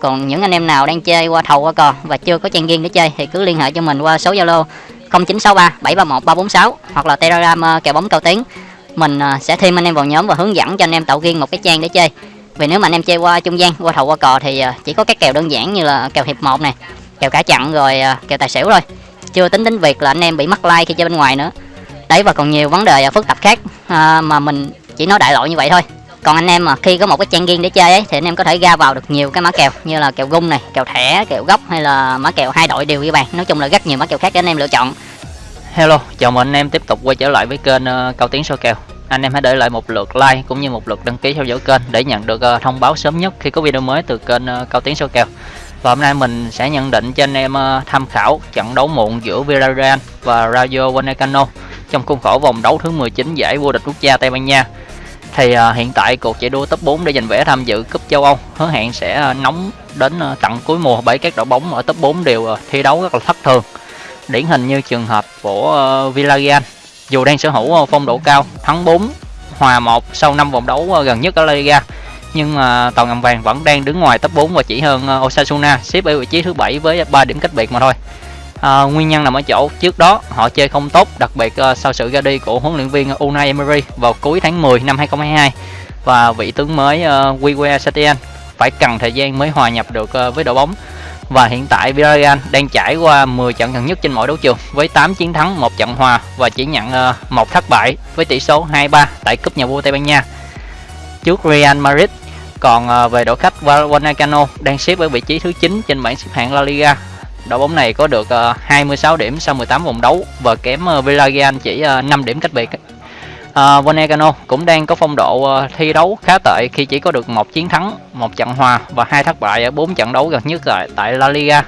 còn những anh em nào đang chơi qua thầu qua cò và chưa có trang riêng để chơi thì cứ liên hệ cho mình qua số zalo 0963 731 346 hoặc là telegram ờ, kèo bóng cao tiến. Mình ờ, sẽ thêm anh em vào nhóm và hướng dẫn cho anh em tạo riêng một cái trang để chơi. Vì nếu mà anh em chơi qua trung gian, qua thầu, qua cò thì ờ, chỉ có các kèo đơn giản như là kèo hiệp một này kèo cả chặn rồi kèo tài xỉu thôi. Chưa tính đến việc là anh em bị mắc like khi chơi bên ngoài nữa. Đấy, và còn nhiều vấn đề phức tạp khác mà mình chỉ nói đại loại như vậy thôi còn anh em mà khi có một cái trang riêng để chơi ấy thì anh em có thể ra vào được nhiều cái mã kèo như là kèo gung này kèo thẻ kèo gốc hay là mã kèo hai đội đều ghi bàn nói chung là rất nhiều mã kèo khác để anh em lựa chọn Hello, chào mừng anh em tiếp tục quay trở lại với kênh uh, Cao Tiến soi kèo. Anh em hãy để lại một lượt like cũng như một lượt đăng ký theo dõi kênh để nhận được uh, thông báo sớm nhất khi có video mới từ kênh uh, Cao Tiến soi kèo. Và hôm nay mình sẽ nhận định cho anh em uh, tham khảo trận đấu muộn giữa Villarreal và Rayo Vallecano trong khuôn khổ vòng đấu thứ 19 giải vô địch quốc gia Tây Ban Nha. Thì uh, hiện tại cuộc chạy đua top 4 để giành vé tham dự cúp châu Âu hứa hẹn sẽ uh, nóng đến uh, tận cuối mùa bởi các đội bóng ở top 4 đều uh, thi đấu rất là thất thường. Điển hình như trường hợp của uh, Villarreal dù đang sở hữu uh, phong độ cao thắng 4 hòa 1 sau 5 vòng đấu uh, gần nhất ở La Liga nhưng mà tàu ngầm vàng vẫn đang đứng ngoài top 4 và chỉ hơn uh, Osasuna xếp ở vị trí thứ bảy với 3 điểm cách biệt mà thôi à, nguyên nhân nằm ở chỗ trước đó họ chơi không tốt đặc biệt uh, sau sự ra đi của huấn luyện viên Unai Emery vào cuối tháng 10 năm 2022 và vị tướng mới uh, Quique Setien phải cần thời gian mới hòa nhập được uh, với đội bóng và hiện tại Villarreal đang trải qua 10 trận gần nhất trên mọi đấu trường với 8 chiến thắng, một trận hòa và chỉ nhận ờ, một thất bại với tỷ số 2-3 tại cúp nhà vua Tây Ban Nha trước Real Madrid. Còn về đội khách Vallecano đang xếp ở vị trí thứ 9 trên bảng xếp hạng La Liga. Đội bóng này có được ờ, 26 điểm sau 18 vòng đấu và kém ờ, Villarreal chỉ ờ, 5 điểm cách biệt. Uh, cũng đang có phong độ thi đấu khá tệ khi chỉ có được một chiến thắng, một trận hòa và hai thất bại ở 4 trận đấu gần nhất tại, tại La Liga.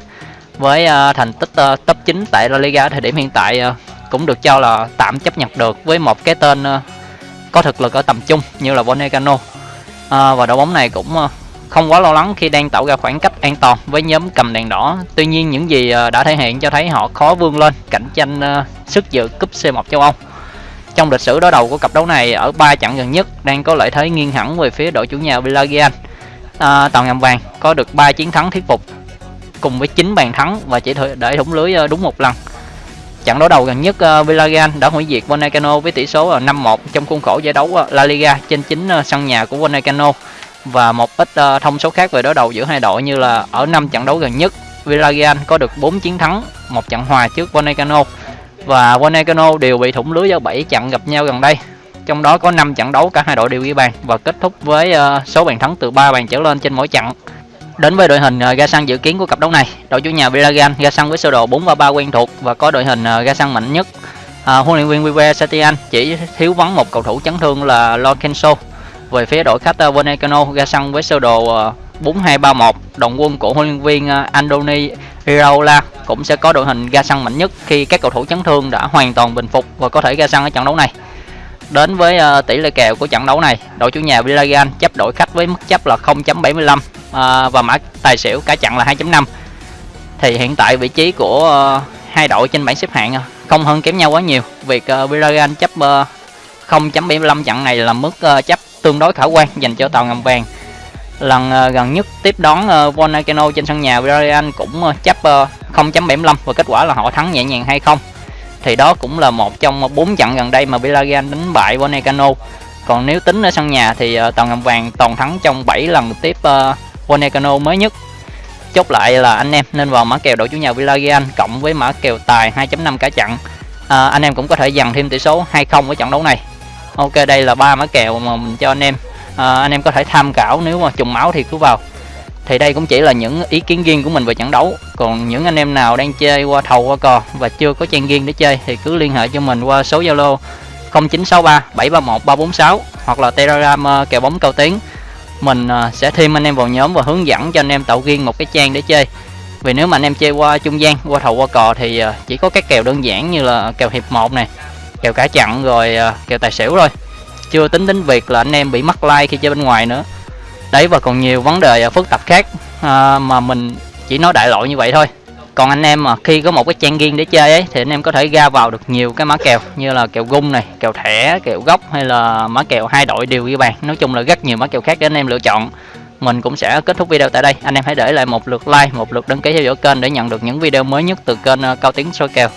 Với thành tích top 9 tại La Liga thời điểm hiện tại cũng được cho là tạm chấp nhận được với một cái tên có thực lực ở tầm trung như là Vonegano. À, và đội bóng này cũng không quá lo lắng khi đang tạo ra khoảng cách an toàn với nhóm cầm đèn đỏ. Tuy nhiên những gì ờ, đã thể hiện cho thấy họ khó vươn lên cạnh tranh ờ, sức dự cúp C1 châu Âu trong lịch sử đối đầu của cặp đấu này ở ba trận gần nhất đang có lợi thế nghiêng hẳn về phía đội chủ nhà Villarreal. À, tàu ngầm vàng có được 3 chiến thắng thuyết phục cùng với 9 bàn thắng và chỉ để thủng lưới đúng một lần. Trận đối đầu gần nhất Villarreal đã hủy diệt Vallecano với tỷ số 5-1 trong khuôn khổ giải đấu La Liga trên chính sân nhà của Vallecano và một ít uh, thông số khác về đối đầu giữa hai đội như là ở năm trận đấu gần nhất Villarreal có được 4 chiến thắng, một trận hòa trước Vallecano và Wanekano đều bị thủng lưới do 7 trận gặp nhau gần đây. Trong đó có 5 trận đấu cả hai đội đều ghi bàn và kết thúc với uh, số bàn thắng từ 3 bàn trở lên trên mỗi trận. Đến với đội hình uh, ga xăng dự kiến của cặp đấu này, đội chủ nhà Villarreal ga xăng với sơ đồ 4 3 quen thuộc và có đội hình uh, ga xăng mạnh nhất. Uh, huấn luyện viên Vive Satian chỉ thiếu vắng một cầu thủ chấn thương là Lo Kenso về phía đội khách uh, ra sân với sơ đồ ờ, uh, 4231 đồng quân của huấn luyện viên ờ, Andoni Iraola cũng sẽ có đội hình ra sân mạnh nhất khi các cầu thủ chấn thương đã hoàn toàn bình phục và có thể ra sân ở trận đấu này. Đến với ờ, tỷ lệ kèo của trận đấu này, đội chủ nhà Villarreal chấp đội khách với mức chấp là 0.75 và mã tài xỉu cả trận là 2.5. Thì hiện tại vị trí của hai đội trên bảng xếp hạng không hơn kém nhau quá nhiều. Việc Villarreal chấp 0.75 trận này là mức chấp tương đối khả quan dành cho tàu ngầm vàng. Lần uh, gần nhất tiếp đón ờ, uh, Volcano trên sân nhà Villarreal cũng uh, chấp uh, 0.75 và kết quả là họ thắng nhẹ nhàng 2-0 thì đó cũng là một trong bốn trận gần đây mà Villarreal đánh bại Volcano còn nếu tính ở sân nhà thì uh, tàu ngầm vàng toàn thắng trong 7 lần tiếp uh, Volcano mới nhất. Chốt lại là anh em nên vào mã kèo đội chủ nhà Villarreal cộng với mã kèo tài 2.5 cả trận. À, anh em cũng có thể dằn thêm tỷ số 2-0 ở trận đấu này. Ok đây là ba mã kèo mà mình cho anh em. À, anh em có thể tham khảo nếu mà trùng máu thì cứ vào. Thì đây cũng chỉ là những ý kiến riêng của mình về trận đấu. Còn những anh em nào đang chơi qua thầu qua cò và chưa có trang riêng để chơi thì cứ liên hệ cho mình qua số zalo 0963 731 346 hoặc là telegram ờ, kèo bóng cao tiến. Mình ờ, sẽ thêm anh em vào nhóm và hướng dẫn cho anh em tạo riêng một cái trang để chơi. Vì nếu mà anh em chơi qua trung gian qua thầu qua cò thì ờ, chỉ có các kèo đơn giản như là kèo hiệp 1 này kèo cả chặn rồi à, kèo tài xỉu thôi. Chưa tính đến việc là anh em bị mắc like khi chơi bên ngoài nữa. Đấy và còn nhiều vấn đề à, phức tạp khác à, mà mình chỉ nói đại loại như vậy thôi. Còn anh em mà khi có một cái trang riêng để chơi ấy thì anh em có thể ra vào được nhiều cái mã kèo như là kèo gung này kèo thẻ kèo gốc hay là mã kèo hai đội đều ghi bàn nói chung là rất nhiều mã kèo khác để anh em lựa chọn. Mình cũng sẽ kết thúc video tại đây. Anh em hãy để lại một lượt like một lượt đăng ký theo dõi kênh để nhận được những video mới nhất từ kênh à, cao tiếng soi kèo.